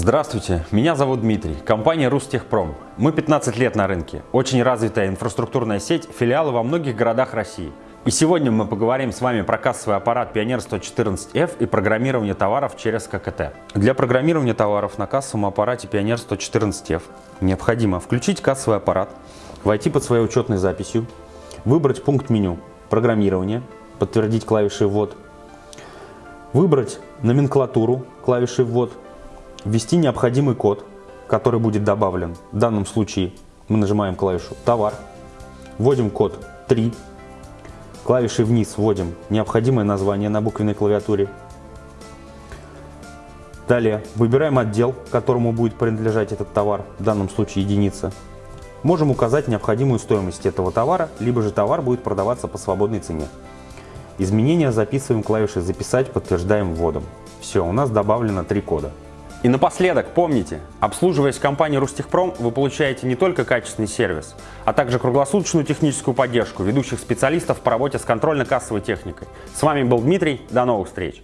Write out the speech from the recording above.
Здравствуйте, меня зовут Дмитрий, компания Рустехпром. Мы 15 лет на рынке, очень развитая инфраструктурная сеть, филиалы во многих городах России. И сегодня мы поговорим с вами про кассовый аппарат Pioneer 114F и программирование товаров через ККТ. Для программирования товаров на кассовом аппарате Pioneer 114F необходимо включить кассовый аппарат, войти под своей учетной записью, выбрать пункт меню «Программирование», подтвердить клавишей «Ввод», выбрать номенклатуру клавишей «Ввод», ввести необходимый код, который будет добавлен. В данном случае мы нажимаем клавишу «Товар», вводим код 3, клавишей вниз вводим необходимое название на буквенной клавиатуре. Далее выбираем отдел, которому будет принадлежать этот товар, в данном случае единица. Можем указать необходимую стоимость этого товара, либо же товар будет продаваться по свободной цене. Изменения записываем клавишей «Записать», подтверждаем вводом. Все, у нас добавлено три кода. И напоследок, помните, обслуживаясь в компании Рустехпром, вы получаете не только качественный сервис, а также круглосуточную техническую поддержку ведущих специалистов по работе с контрольно-кассовой техникой. С вами был Дмитрий, до новых встреч!